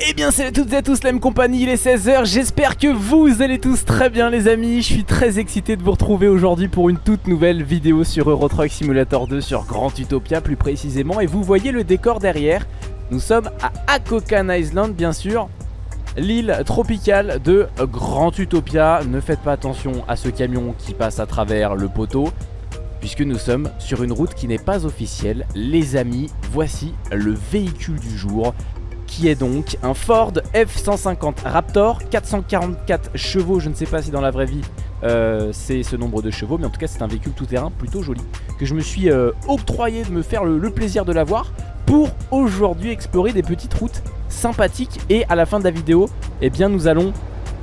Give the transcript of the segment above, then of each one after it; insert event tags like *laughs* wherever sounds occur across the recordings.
Eh bien salut à toutes et à tous la même compagnie, il est 16h, j'espère que vous allez tous très bien les amis. Je suis très excité de vous retrouver aujourd'hui pour une toute nouvelle vidéo sur Euro Truck Simulator 2 sur Grand Utopia plus précisément. Et vous voyez le décor derrière, nous sommes à Akokan Island bien sûr L'île tropicale de Grand Utopia. Ne faites pas attention à ce camion qui passe à travers le poteau puisque nous sommes sur une route qui n'est pas officielle. Les amis, voici le véhicule du jour qui est donc un Ford F-150 Raptor, 444 chevaux, je ne sais pas si dans la vraie vie euh, c'est ce nombre de chevaux, mais en tout cas c'est un véhicule tout-terrain plutôt joli, que je me suis euh, octroyé de me faire le, plaisir de l'avoir pour aujourd'hui explorer des petites routes sympathiques. Et à la fin de la vidéo, eh bien nous allons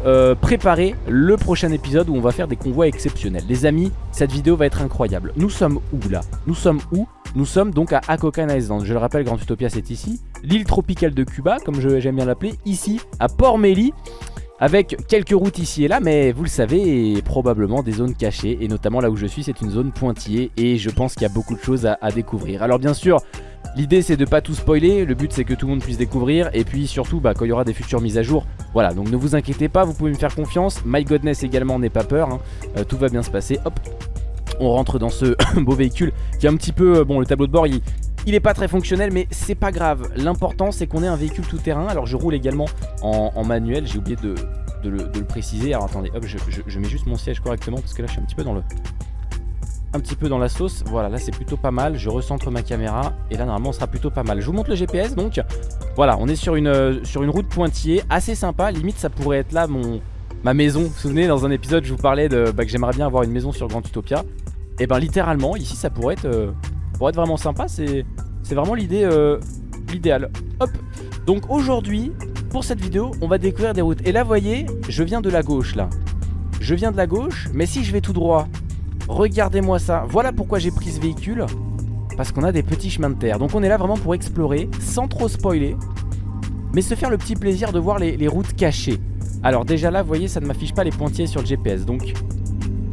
euh, préparer le prochain épisode où on va faire des convois exceptionnels. Les amis, cette vidéo va être incroyable. Nous sommes où là? Nous sommes où? Nous sommes donc à Akokan Island. Je le rappelle, Grand Utopia c'est ici. L'île tropicale de Cuba, comme j'aime bien l'appeler, ici à Port Méli avec quelques routes ici et là, mais vous le savez, probablement des zones cachées, et notamment là où je suis, c'est une zone pointillée, et je pense qu'il y a beaucoup de choses à, découvrir. Alors bien sûr, l'idée c'est de pas tout spoiler, le but c'est que tout le monde puisse découvrir, et puis surtout, bah, quand il y aura des futures mises à jour, voilà, donc ne vous inquiétez pas, vous pouvez me faire confiance, My Godness également, n'aie pas peur, hein. euh, tout va bien se passer, hop on rentre dans ce *coughs* beau véhicule qui est un petit peu, euh, bon le tableau de bord il, est pas très fonctionnel mais c'est pas grave. L'important c'est qu'on ait un véhicule tout terrain. Alors je roule également en, manuel J'ai oublié de, le, préciser. Alors attendez hop je, mets juste mon siège correctement Parce que là je suis un petit peu dans le un petit peu dans la sauce, voilà là c'est plutôt pas mal. Je recentre ma caméra et là normalement on sera plutôt pas mal. Je vous montre le GPS donc Voilà on est sur une, euh, sur une route pointillée Assez sympa, limite ça pourrait être là mon, ma maison. Vous vous souvenez dans un épisode je vous parlais de, bah, que j'aimerais bien avoir une maison sur Grand Utopia. Et ben littéralement ici ça pourrait être euh, pour être vraiment sympa, c'est vraiment l'idée euh, l'idéal. Hop. Donc aujourd'hui, pour cette vidéo, on va découvrir des routes. Et là, voyez, je viens de la gauche, là. Je viens de la gauche, mais si je vais tout droit, regardez-moi ça. Voilà pourquoi j'ai pris ce véhicule. Parce qu'on a des petits chemins de terre. Donc on est là vraiment pour explorer, sans trop spoiler. Mais se faire le petit plaisir de voir les, routes cachées. Alors déjà là, vous voyez, ça ne m'affiche pas les pointillés sur le GPS. Donc,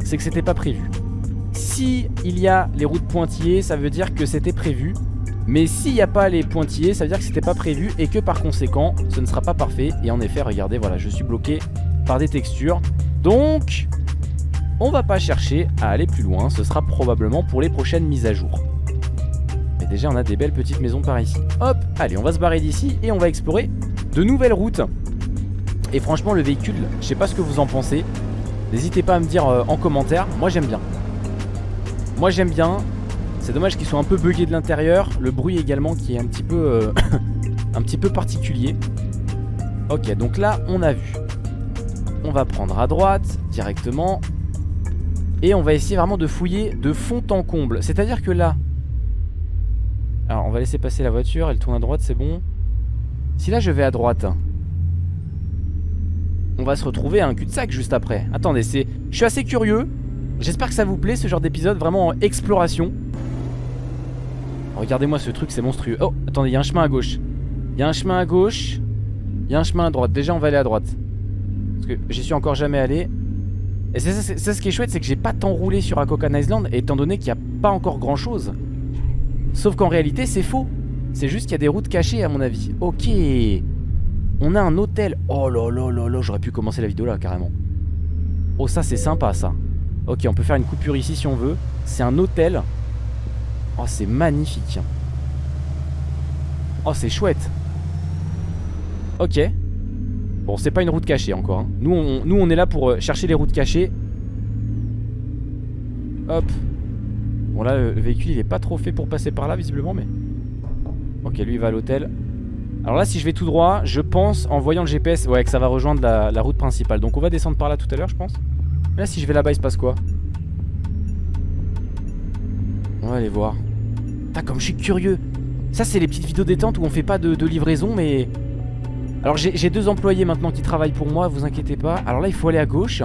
c'est que c'était pas prévu. Si il y a les routes pointillées, ça veut dire que c'était prévu. Mais s'il n'y a pas les pointillés, ça veut dire que c'était pas prévu et que par conséquent, ce ne sera pas parfait. Et en effet, regardez, voilà, je suis bloqué par des textures. Donc, on va pas chercher à aller plus loin. Ce sera probablement pour les prochaines mises à jour. Mais déjà, on a des belles petites maisons par ici. Hop, allez, on va se barrer d'ici et on va explorer de nouvelles routes. Et franchement, le véhicule, je sais pas ce que vous en pensez. N'hésitez pas à me dire euh, en commentaire. Moi, j'aime bien. Moi j'aime bien. C'est dommage qu'ils soient un peu buggés de l'intérieur. Le bruit également qui est un petit peu, euh, *coughs* un petit peu particulier. Ok, donc là on a vu. On va prendre à droite directement. Et on va essayer vraiment de fouiller de fond en comble. C'est-à-dire que là... Alors on va laisser passer la voiture. Elle tourne à droite, c'est bon. Si là je vais à droite... On va se retrouver à un cul-de-sac juste après. Attendez, c'est... Je suis assez curieux. J'espère que ça vous plaît ce genre d'épisode vraiment en exploration Regardez-moi ce truc c'est monstrueux Oh attendez il y a un chemin à gauche Il y a un chemin à gauche Il y a un chemin à droite Déjà on va aller à droite Parce que j'y suis encore jamais allé Et c'est ça, ce qui est chouette c'est que j'ai pas tant roulé sur Akokan Island Étant donné qu'il n'y a pas encore grand chose Sauf qu'en réalité c'est faux C'est juste qu'il y a des routes cachées à mon avis Ok On a un hôtel Oh là là là là J'aurais pu commencer la vidéo là carrément Oh ça c'est sympa ça Ok, on peut faire une coupure ici si on veut. C'est un hôtel. Oh, c'est magnifique. Oh, c'est chouette. Ok. Bon, c'est pas une route cachée encore. Hein. Nous, on, est là pour euh, chercher les routes cachées. Hop. Bon, là, le, véhicule, il est pas trop fait pour passer par là, visiblement, mais... Ok, lui, il va à l'hôtel. Alors là, si je vais tout droit, je pense, en voyant le GPS, ouais, que ça va rejoindre la, la route principale. Donc on va descendre par là tout à l'heure, je pense. Là, si je vais là-bas, il se passe quoi? On va aller voir. Putain, comme je suis curieux. Ça, c'est les petites vidéos détente où on fait pas de, livraison, mais... Alors, j'ai deux employés maintenant qui travaillent pour moi, vous inquiétez pas. Alors là, il faut aller à gauche.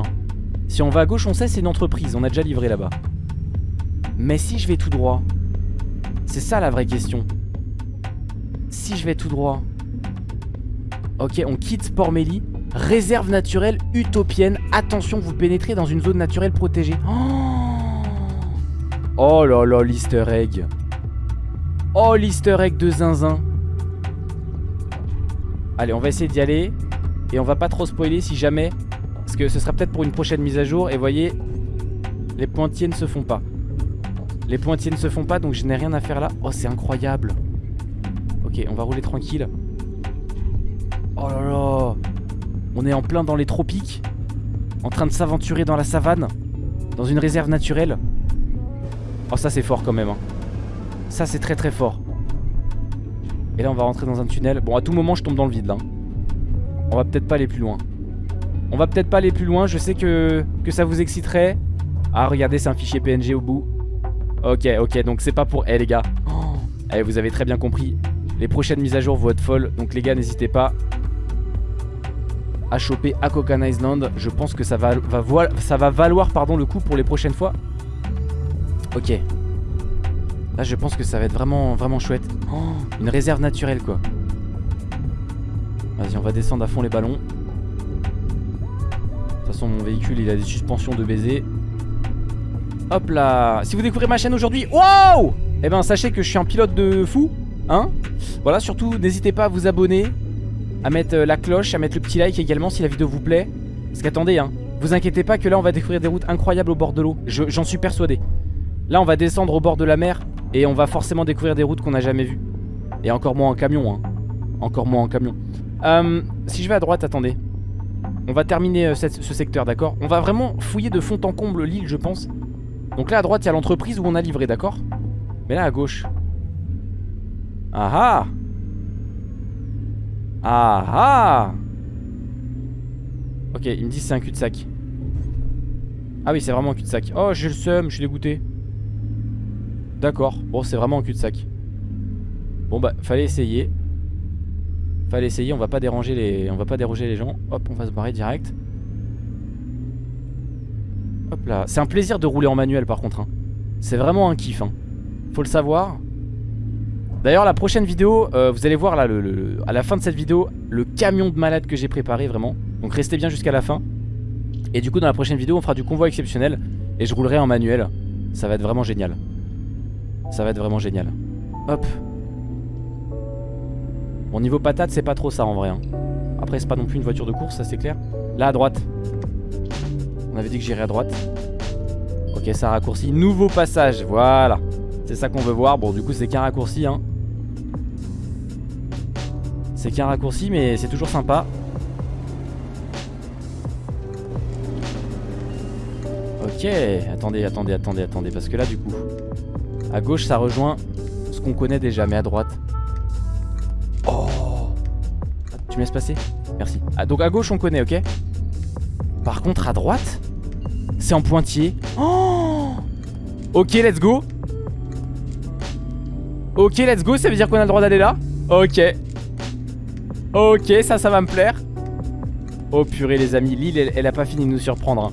Si on va à gauche, on sait c'est une entreprise. On a déjà livré là-bas. Mais si je vais tout droit C'est ça la vraie question. Si je vais tout droit... Ok, on quitte Port-Méli. Réserve naturelle utopienne. Attention, vous pénétrez dans une zone naturelle protégée. Oh, oh là là, l'easter egg. Oh, l'easter egg de zinzin. Allez, on va essayer d'y aller. Et on va pas trop spoiler si jamais. Parce que ce sera peut-être pour une prochaine mise à jour. Et voyez, les pointillés ne se font pas. Les pointillés ne se font pas, donc je n'ai rien à faire là. Oh, c'est incroyable. Ok, on va rouler tranquille. Oh là là. On est en plein dans les tropiques. En train de s'aventurer dans la savane. Dans une réserve naturelle. Oh, ça c'est fort quand même. Hein. Ça c'est très très fort. Et là on va rentrer dans un tunnel. Bon, à tout moment je tombe dans le vide là. On va peut-être pas aller plus loin. On va peut-être pas aller plus loin. Je sais que, ça vous exciterait. Ah, regardez, c'est un fichier PNG au bout. Ok, ok, donc c'est pas pour... Eh les gars. *gasps* Eh, vous avez très bien compris. Les prochaines mises à jour vont être folles. Donc les gars, n'hésitez pas à choper Akokan Island. Je pense que ça va, ça va valoir pardon, le coup pour les prochaines fois. Ok. Là, je pense que ça va être vraiment, vraiment chouette. Oh, une réserve naturelle, quoi. Vas-y, on va descendre à fond les ballons. De toute façon, mon véhicule, il a des suspensions de baiser. Hop là Si vous découvrez ma chaîne aujourd'hui, wow Eh ben, sachez que je suis un pilote de fou. Hein Voilà, surtout, n'hésitez pas à vous abonner. À mettre euh, la cloche, à mettre le petit like également si la vidéo vous plaît. Parce qu'attendez, hein. Vous inquiétez pas que là, on va découvrir des routes incroyables au bord de l'eau. J'en suis persuadé. Là, on va descendre au bord de la mer. Et on va forcément découvrir des routes qu'on n'a jamais vues. Et encore moins en camion, hein. Encore moins en camion. Euh, si je vais à droite, attendez. On va terminer euh, ce secteur, d'accord? On va vraiment fouiller de fond en comble l'île, je pense. Donc là, à droite, il y a l'entreprise où on a livré, d'accord? Mais là, à gauche... Ah ah Ah ah Ok, il me dit c'est un cul-de-sac. Ah oui, c'est vraiment un cul-de-sac. Oh, j'ai le seum, je suis dégoûté. D'accord, bon, c'est vraiment un cul-de-sac. Bon bah, fallait essayer. Fallait essayer, on va pas déranger les on va pas déroger les gens. Hop, on va se barrer direct. Hop là, c'est un plaisir de rouler en manuel par contre hein. C'est vraiment un kiff hein. Faut le savoir. D'ailleurs la prochaine vidéo, euh, vous allez voir là à la fin de cette vidéo le camion de malade que j'ai préparé vraiment. Donc restez bien jusqu'à la fin. Et du coup dans la prochaine vidéo on fera du convoi exceptionnel et je roulerai en manuel. Ça va être vraiment génial. Ça va être vraiment génial. Hop. Bon niveau patate c'est pas trop ça en vrai hein. Après c'est pas non plus une voiture de course ça c'est clair. Là à droite. On avait dit que j'irais à droite. Ok ça raccourci Nouveau passage voilà. C'est ça qu'on veut voir. Bon du coup c'est qu'un raccourci hein. C'est qu'un raccourci mais c'est toujours sympa. Ok Attendez attendez attendez attendez Parce que là du coup À gauche ça rejoint ce qu'on connaît déjà mais à droite tu me laisses passer? Merci. Ah, donc à gauche, on connaît, ok? Par contre, à droite, c'est en pointillé. Oh ok, let's go. Ok, let's go. Ça veut dire qu'on a le droit d'aller là? Ok. Ok, ça, ça va me plaire. Oh purée, les amis. L'île, elle, a pas fini de nous surprendre. Hein.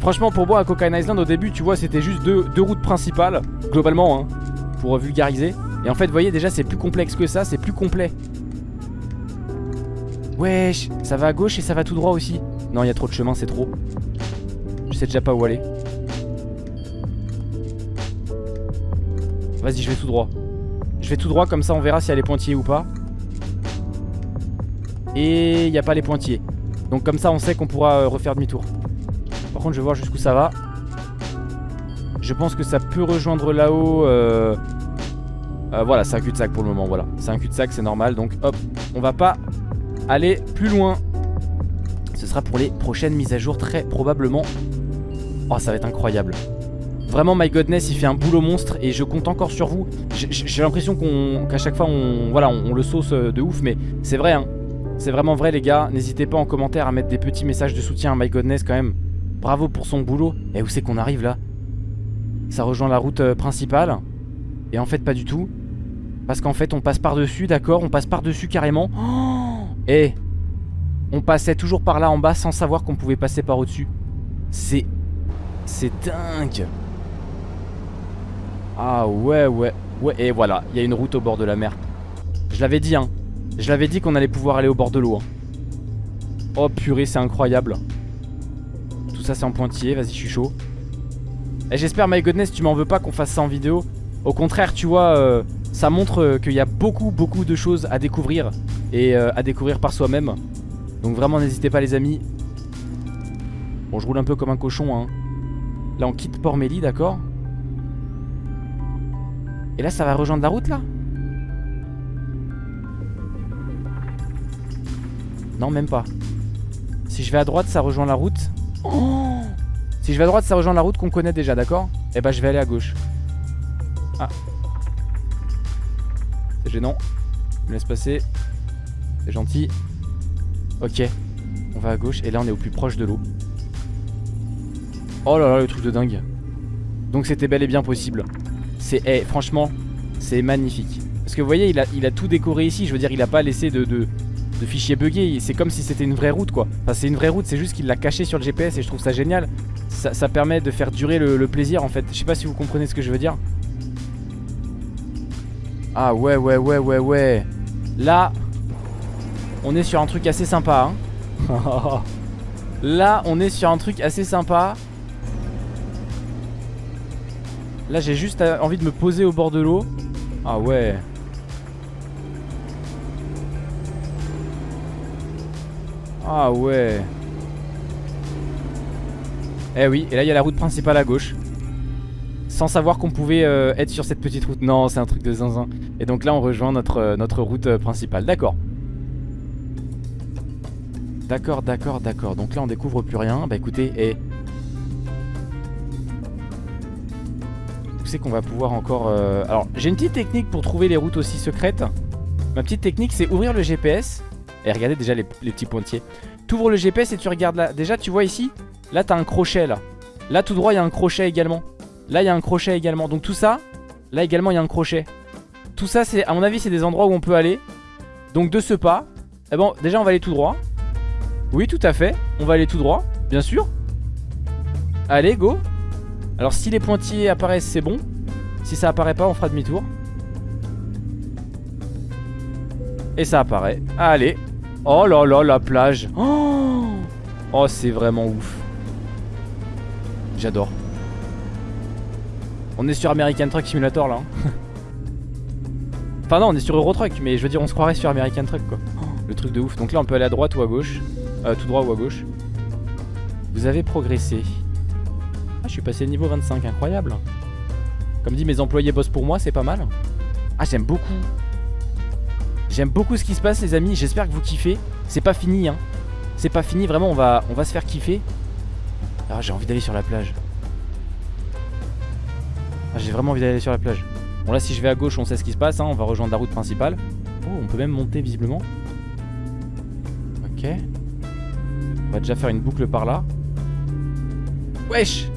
Franchement, pour moi, à Cocaine Island, au début, tu vois, c'était juste deux, deux, routes principales, globalement, hein, pour vulgariser. Et en fait, vous voyez, déjà, c'est plus complexe que ça, c'est plus complet. Wesh, ça va à gauche et ça va tout droit aussi. Non, il y a trop de chemin, c'est trop. Je sais déjà pas où aller. Vas-y, je vais tout droit. Je vais tout droit, comme ça on verra s'il y a les pointillés ou pas. Et il n'y a pas les pointillés. Donc comme ça on sait qu'on pourra euh, refaire demi-tour. Par contre je vais voir jusqu'où ça va. Je pense que ça peut rejoindre là-haut. Euh, euh, voilà, c'est un cul-de-sac pour le moment. Voilà, c'est un cul-de-sac, c'est normal. Donc hop, on va pas aller plus loin. Ce sera pour les prochaines mises à jour très probablement. Oh ça va être incroyable. Vraiment My Godness il fait un boulot monstre et je compte encore sur vous. J'ai l'impression qu'à chaque fois on, voilà, on, le sauce euh, de ouf mais c'est vrai hein. C'est vraiment vrai les gars. N'hésitez pas en commentaire à mettre des petits messages de soutien à My Godness quand même. Bravo pour son boulot. Et où c'est qu'on arrive là? Ça rejoint la route euh, principale. Et en fait pas du tout. Parce qu'en fait on passe par-dessus d'accord On passe par-dessus carrément. Oh *gasps* et on passait toujours par là en bas sans savoir qu'on pouvait passer par au-dessus. C'est... C'est dingue Ah ouais, ouais, ouais. Et voilà, il y a une route au bord de la mer. Je l'avais dit, hein. Je l'avais dit qu'on allait pouvoir aller au bord de l'eau. Hein. Oh purée, c'est incroyable. Tout ça, c'est en pointillé. Vas-y, je suis chaud. J'espère, my goodness, tu m'en veux pas qu'on fasse ça en vidéo. Au contraire, tu vois, euh, ça montre qu'il y a beaucoup, beaucoup de choses à découvrir et euh, à découvrir par soi-même. Donc vraiment n'hésitez pas les amis. Bon je roule un peu comme un cochon hein. Là on quitte Port Méli d'accord? Et là ça va rejoindre la route là? Non même pas Si je vais à droite ça rejoint la route oh Si je vais à droite ça rejoint la route qu'on connaît déjà d'accord Et eh bah ben, je vais aller à gauche Ah C'est gênant Je me laisse passer C'est gentil Ok On va à gauche et là on est au plus proche de l'eau Oh là là, le truc de dingue. Donc c'était bel et bien possible. C'est, eh, franchement, c'est magnifique. Parce que vous voyez, il a, il a tout décoré ici. Je veux dire, il a pas laissé de, de, de fichiers buggés. C'est comme si c'était une vraie route, quoi. Enfin, c'est une vraie route, c'est juste qu'il l'a caché sur le GPS et je trouve ça génial. Ça, permet de faire durer le, le, plaisir, en fait. Je sais pas si vous comprenez ce que je veux dire. Ah ouais, ouais, ouais, ouais, ouais. Là, on est sur un truc assez sympa, hein. Là, on est sur un truc assez sympa. Là j'ai juste euh, envie de me poser au bord de l'eau Ah ouais Ah ouais Eh oui, et là il y a la route principale à gauche Sans savoir qu'on pouvait euh, être sur cette petite route Non, c'est un truc de zinzin Et donc là on rejoint notre, euh, route principale D'accord D'accord, d'accord, d'accord Donc là on découvre plus rien Bah écoutez, et c'est qu'on va pouvoir encore... Euh, alors, j'ai une petite technique pour trouver les routes aussi secrètes. Ma petite technique, c'est ouvrir le GPS. Et regardez déjà les, petits pointiers. Tu ouvres le GPS et tu regardes là. Déjà, tu vois ici Là, t'as un crochet, là. Là, tout droit, il y a un crochet également. Là, il y a un crochet également. Donc tout ça, là également, il y a un crochet. Tout ça, c'est à mon avis, c'est des endroits où on peut aller. Donc de ce pas, eh bon, déjà, on va aller tout droit. Oui, tout à fait. On va aller tout droit, bien sûr. Allez, go. Alors si les pointillés apparaissent c'est bon Si ça apparaît pas on fera demi-tour Et ça apparaît Allez Oh là là la plage Oh, oh c'est vraiment ouf J'adore On est sur American Truck Simulator là hein. *laughs* Enfin non on est sur Euro Truck Mais je veux dire on se croirait sur American Truck quoi Le truc de ouf Donc là on peut aller à droite ou à gauche euh, Tout droit ou à gauche Vous avez progressé ah, je suis passé niveau 25, incroyable. Comme dit, mes employés bossent pour moi, c'est pas mal. Ah, j'aime beaucoup. J'aime beaucoup ce qui se passe, les amis. J'espère que vous kiffez. C'est pas fini, hein. C'est pas fini, vraiment, on va, on va se faire kiffer. Ah, j'ai envie d'aller sur la plage. Ah, j'ai vraiment envie d'aller sur la plage. Bon, là, si je vais à gauche, on sait ce qui se passe. Hein. On va rejoindre la route principale. Oh, on peut même monter, visiblement. Ok. On va déjà faire une boucle par là. Wesh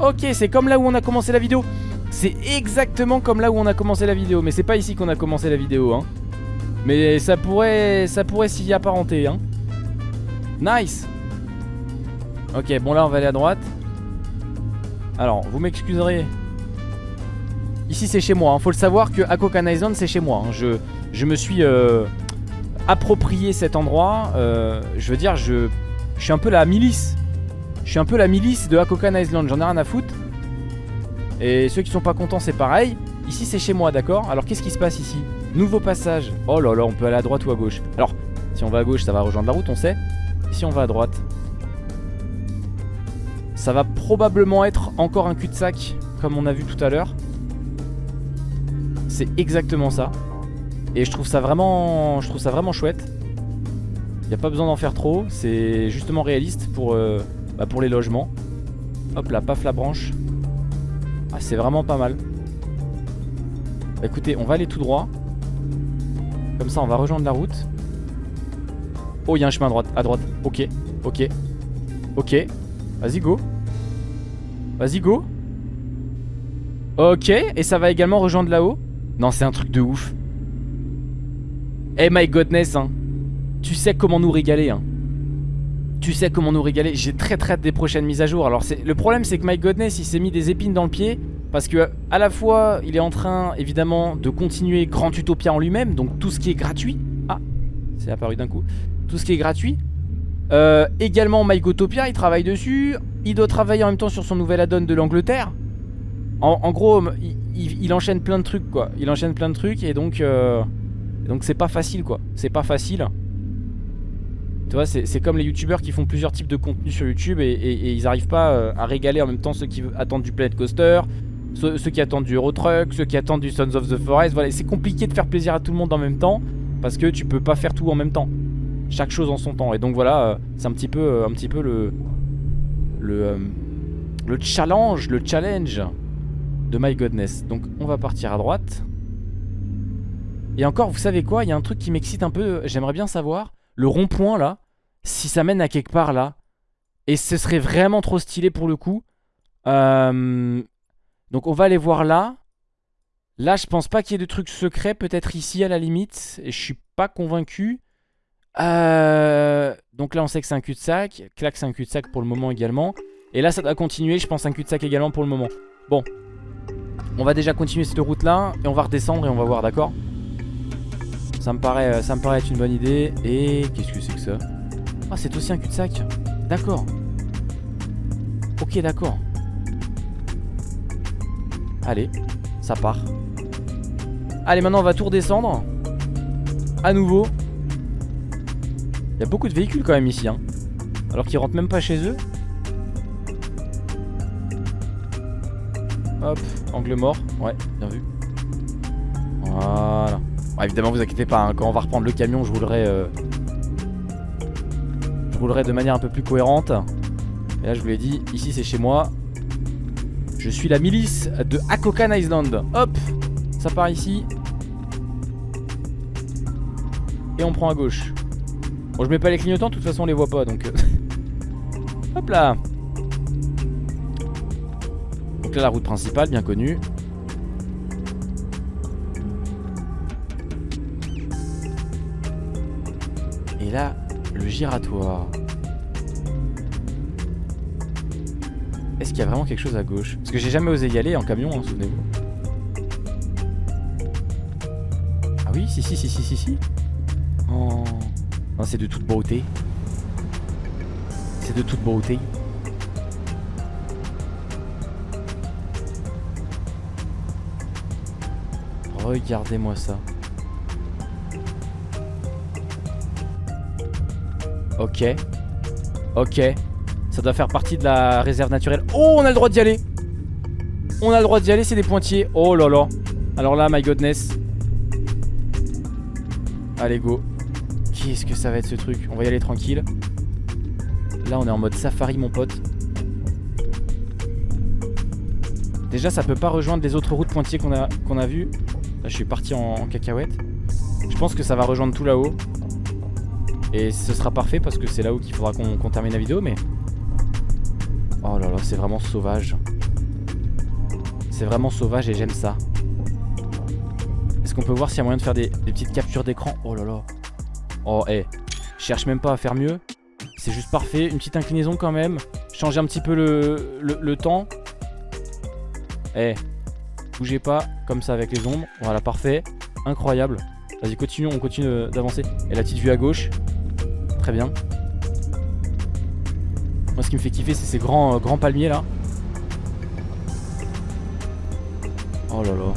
Ok, c'est comme là où on a commencé la vidéo. C'est exactement comme là où on a commencé la vidéo. Mais c'est pas ici qu'on a commencé la vidéo, hein. Mais ça pourrait, ça pourrait s'y apparenter, hein. Nice Ok, bon là on va aller à droite. Alors, vous m'excuserez. Ici c'est chez moi, hein. faut le savoir que Akokan Island c'est chez moi. Hein. Je, me suis euh, approprié cet endroit. Euh, je veux dire, je, je suis un peu la milice je suis un peu la milice de Hakokan Island, j'en ai rien à foutre. Et ceux qui sont pas contents, c'est pareil. Ici, c'est chez moi, d'accord? Alors, qu'est-ce qui se passe ici? Nouveau passage. Oh là là, on peut aller à droite ou à gauche? Alors, si on va à gauche, ça va rejoindre la route, on sait. si on va à droite Ça va probablement être encore un cul-de-sac, comme on a vu tout à l'heure. C'est exactement ça. Et je trouve ça vraiment, je trouve ça vraiment chouette. Il a pas besoin d'en faire trop. C'est justement réaliste pour... Euh, bah, pour les logements. Hop là, paf la branche. Ah, c'est vraiment pas mal. Bah, écoutez, on va aller tout droit. Comme ça, on va rejoindre la route. Oh, il y a un chemin à droite. À droite. Ok, ok. Ok. Vas-y, go. Vas-y, go. Ok, et ça va également rejoindre là-haut? Non, c'est un truc de ouf. Eh my godness, hein. Tu sais comment nous régaler, hein. Tu sais comment nous régaler. J'ai très très des prochaines mises à jour. Alors le problème c'est que My Godness il s'est mis des épines dans le pied. Parce que à la fois il est en train évidemment de continuer Grand Utopia en lui-même. Donc tout ce qui est gratuit. Ah, c'est apparu d'un coup. Tout ce qui est gratuit. Euh, également My Gotopia il travaille dessus. Il doit travailler en même temps sur son nouvel add-on de l'Angleterre. En, gros il, enchaîne plein de trucs quoi. Il enchaîne plein de trucs et donc... Euh, Donc c'est pas facile quoi, c'est pas facile. Tu vois, c'est comme les youtubeurs qui font plusieurs types de contenus sur YouTube et, ils arrivent pas euh, à régaler en même temps ceux qui attendent du Planet Coaster, ceux, qui attendent du Euro Truck, ceux qui attendent du Sons of the Forest. C'est compliqué de faire plaisir à tout le monde en même temps parce que tu peux pas faire tout en même temps. Chaque chose en son temps. Et donc voilà, euh, c'est un petit peu, euh, un petit peu le le le challenge, le challenge de My Godness. Donc on va partir à droite. Et encore, vous savez quoi Il y a un truc qui m'excite un peu. J'aimerais bien savoir le rond-point là, si ça mène à quelque part là. Et ce serait vraiment trop stylé pour le coup. Euh, donc on va aller voir là. Là, je pense pas qu'il y ait de trucs secrets. Peut-être ici à la limite. Et je suis pas convaincu. Euh, donc là, on sait que c'est un cul-de-sac. Clac, c'est un cul-de-sac pour le moment également. Et là, ça doit continuer. Je pense un cul-de-sac également pour le moment. Bon. On va déjà continuer cette route là. Et on va redescendre et on va voir, d'accord? Ça me, paraît, euh, ça me paraît être une bonne idée. Et qu'est-ce que c'est que ça? Ah, c'est aussi un cul-de-sac. D'accord. Ok, d'accord. Allez, ça part. Allez, maintenant on va tout redescendre. À nouveau. Il y a beaucoup de véhicules quand même ici. Hein. Alors qu'ils rentrent même pas chez eux. Hop, angle mort. Ouais, bien vu. Voilà évidemment, vous inquiétez pas, hein, quand on va reprendre le camion, je roulerai... Euh, je roulerai de manière un peu plus cohérente. Et là, je vous l'ai dit, ici c'est chez moi. Je suis la milice de Akokan Island. Hop Ça part ici. Et on prend à gauche. Bon, je mets pas les clignotants, de toute façon on les voit pas, donc... Euh, *laughs* hop là Donc là, la route principale, bien connue. Et là, le giratoire. Est-ce qu'il y a vraiment quelque chose à gauche? Parce que j'ai jamais osé y aller en camion, hein, souvenez-vous. Ah oui, si, si, si, si, si, si. Oh. C'est de toute beauté. C'est de toute beauté. Regardez-moi ça. Ok. Ok. Ça doit faire partie de la réserve naturelle. Oh, on a le droit d'y aller. On a le droit d'y aller, c'est des pointiers. Oh là là. Alors là, my godness. Allez, go. Qu'est-ce que ça va être ce truc On va y aller tranquille. Là, on est en mode safari, mon pote. Déjà, ça peut pas rejoindre les autres routes pointillées qu'on a, qu'on a vues. Là, je suis parti en, cacahuète. Je pense que ça va rejoindre tout là-haut. Et ce sera parfait parce que c'est là où qu'il faudra qu'on termine la vidéo mais... Oh là là c'est vraiment sauvage C'est vraiment sauvage et j'aime ça Est-ce qu'on peut voir s'il y a moyen de faire des, petites captures d'écran? Oh là là Oh eh Je cherche même pas à faire mieux C'est juste parfait Une petite inclinaison quand même Changer un petit peu le, temps Eh Bougez pas comme ça avec les ombres Voilà parfait Incroyable Vas-y continue on continue d'avancer Et la petite vue à gauche Très bien. Moi, ce qui me fait kiffer, c'est ces grands, euh, grands palmiers là. Oh là là.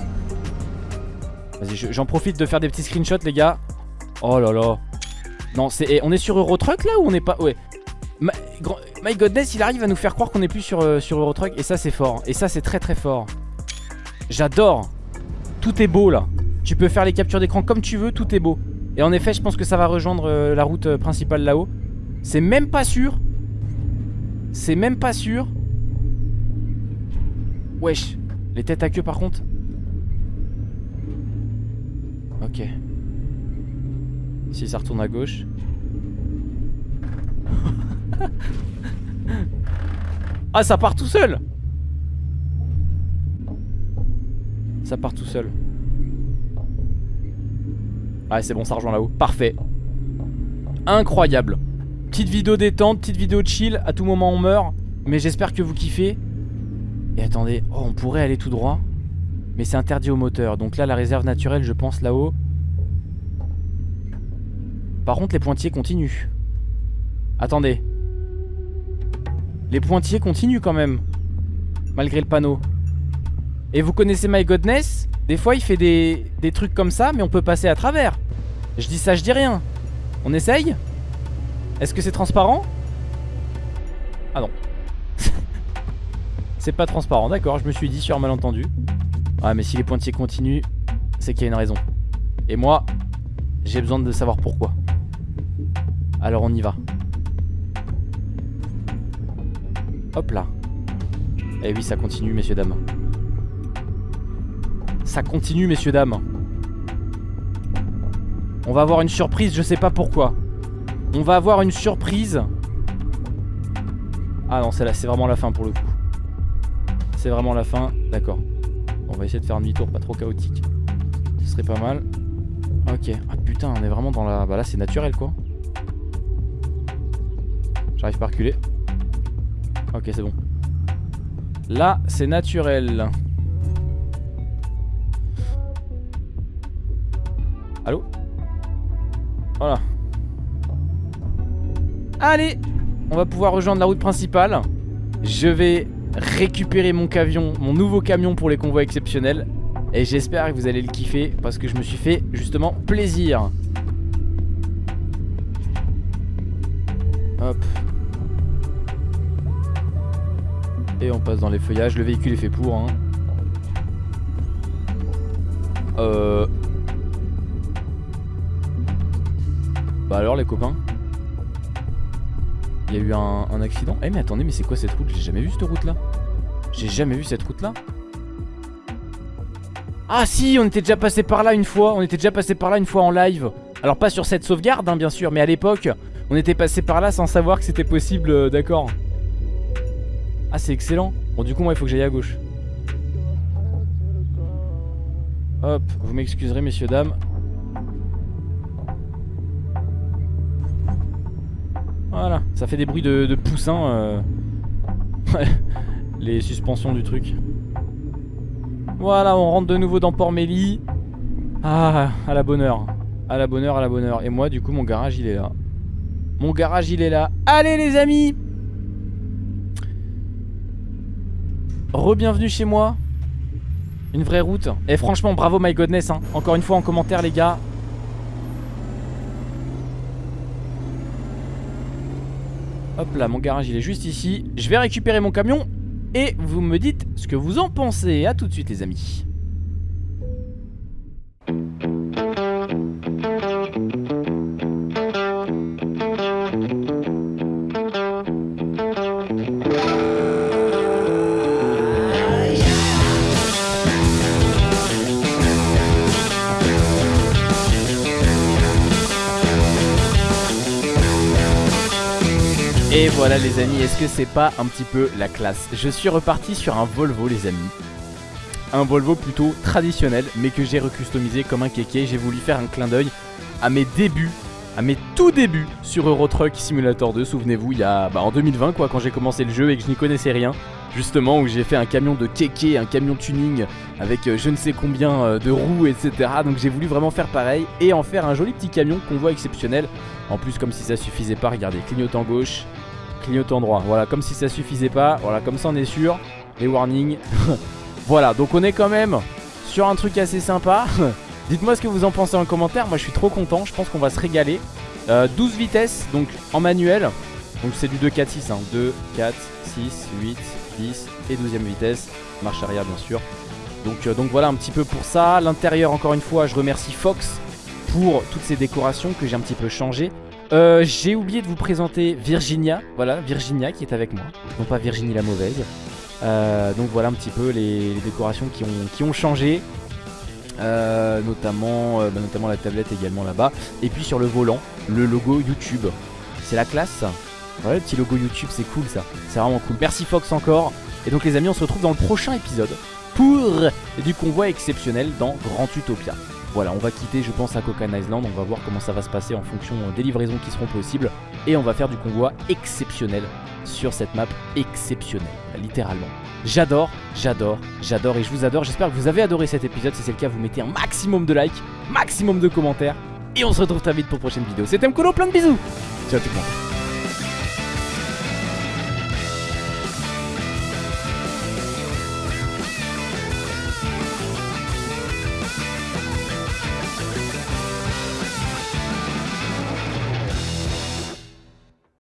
Vas-y, j'en profite de faire des petits screenshots, les gars. Oh là là. Non, c'est. On est sur Eurotruck là ou on est pas. Ouais. My, Godness, il arrive à nous faire croire qu'on est plus sur, euh, sur Eurotruck. Et ça, c'est fort. Et ça, c'est très très fort. J'adore. Tout est beau là. Tu peux faire les captures d'écran comme tu veux, tout est beau. Et en effet, je pense que ça va rejoindre euh, la route euh, principale là-haut. C'est même pas sûr. C'est même pas sûr. Wesh. Les têtes à queue par contre. Ok. Si ça retourne à gauche. *laughs* ah, ça part tout seul. Ça part tout seul. Ah c'est bon ça rejoint là-haut. Parfait. Incroyable. Petite vidéo détente, petite vidéo chill. À tout moment on meurt. Mais j'espère que vous kiffez. Et attendez, oh on pourrait aller tout droit. Mais c'est interdit au moteur. Donc là la réserve naturelle je pense là-haut Par contre les pointiers continuent. Attendez. Les pointiers continuent quand même Malgré le panneau. Et vous connaissez My Godness? Des fois il fait des, des trucs comme ça mais on peut passer à travers. Je dis ça je dis rien. On essaye? Est-ce que c'est transparent? Ah non. *laughs* C'est pas transparent d'accord je me suis dit sur un malentendu. Ouais mais si les pointiers continuent C'est qu'il y a une raison. Et moi j'ai besoin de savoir pourquoi Alors on y va. Hop là. Eh oui ça continue messieurs dames. Ça continue messieurs dames. On va avoir une surprise je sais pas pourquoi. On va avoir une surprise. Ah non c'est là c'est vraiment la fin pour le coup. C'est vraiment la fin. D'accord. On va essayer de faire un demi-tour pas trop chaotique. Ce serait pas mal. Ok. Ah putain on est vraiment dans la Bah là c'est naturel quoi J'arrive pas à reculer Ok c'est bon Là c'est naturel Allô? Voilà. Allez On va pouvoir rejoindre la route principale. Je vais récupérer mon camion, mon nouveau camion pour les convois exceptionnels. Et j'espère que vous allez le kiffer parce que je me suis fait justement plaisir. Hop. On passe dans les feuillages. Le véhicule est fait pour. Hein. Euh... Bah alors les copains. Il y a eu un, accident. Eh mais attendez mais c'est quoi cette route? J'ai jamais vu cette route là J'ai jamais vu cette route là Ah si on était déjà passé par là une fois. On était déjà passé par là une fois en live. Alors pas sur cette sauvegarde hein, bien sûr Mais à l'époque on était passé par là sans savoir que c'était possible euh, D'accord Ah c'est excellent Bon du coup moi il faut que j'aille à gauche Hop, vous m'excuserez messieurs dames Voilà, ça fait des bruits de, de poussins. Euh... *laughs* Les suspensions du truc. Voilà, on rentre de nouveau dans Port-Mélie. Ah, à la bonne heure. À la bonne heure, à la bonne heure. Et moi, du coup, mon garage, il est là. Mon garage, il est là. Allez, les amis Re-bienvenue chez moi. Une vraie route. Et franchement, bravo My Godness. Hein. Encore une fois, en commentaire, les gars. Hop là, mon garage il est juste ici. Je vais récupérer mon camion et vous me dites ce que vous en pensez. A tout de suite les amis. Voilà les amis, est-ce que c'est pas un petit peu la classe? Je suis reparti sur un Volvo les amis. Un Volvo plutôt traditionnel mais que j'ai recustomisé comme un kéké. J'ai voulu faire un clin d'œil à mes débuts à mes tout débuts sur Euro Truck Simulator 2 Souvenez-vous, il y a bah, en 2020 quoi, quand j'ai commencé le jeu et que je n'y connaissais rien Justement où j'ai fait un camion de kéké, un camion tuning avec euh, je ne sais combien euh, de roues etc Donc j'ai voulu vraiment faire pareil et en faire un joli petit camion qu'on voit exceptionnel. En plus comme si ça suffisait pas, regardez, clignotant gauche, clignotant droit. Voilà, comme si ça suffisait pas. Voilà, comme ça on est sûr. Les warnings. *laughs* voilà, donc on est quand même sur un truc assez sympa. *laughs* Dites-moi ce que vous en pensez en commentaire. Moi je suis trop content. Je pense qu'on va se régaler. 12 euh, vitesses, donc en manuel. Donc c'est du 2, 4, 6. Hein. 2, 4, 6, 8, 10 et 12ème vitesse. Marche arrière bien sûr. Donc, euh, donc voilà un petit peu pour ça. L'intérieur encore une fois, je remercie Fox pour toutes ces décorations que j'ai un petit peu changées. Euh, j'ai oublié de vous présenter Virginia. Voilà, Virginia qui est avec moi. Non pas Virginie la mauvaise. Euh, donc voilà un petit peu les, décorations qui ont, changé. Euh, notamment, bah, notamment la tablette également là-bas. Et puis sur le volant, le logo YouTube. C'est la classe Voilà le petit logo YouTube, c'est cool ça. C'est vraiment cool. Merci Fox encore. Et donc les amis, on se retrouve dans le prochain épisode pour du convoi exceptionnel dans Grand Utopia. Voilà, on va quitter, je pense, à Cocan Island. On va voir comment ça va se passer en fonction des livraisons qui seront possibles. Et on va faire du convoi exceptionnel sur cette map exceptionnelle, littéralement. J'adore, j'adore, j'adore et je vous adore. J'espère que vous avez adoré cet épisode. Si c'est le cas, vous mettez un maximum de likes, maximum de commentaires. Et on se retrouve très vite pour une prochaine vidéo. C'était Mkolo, plein de bisous Ciao tout le monde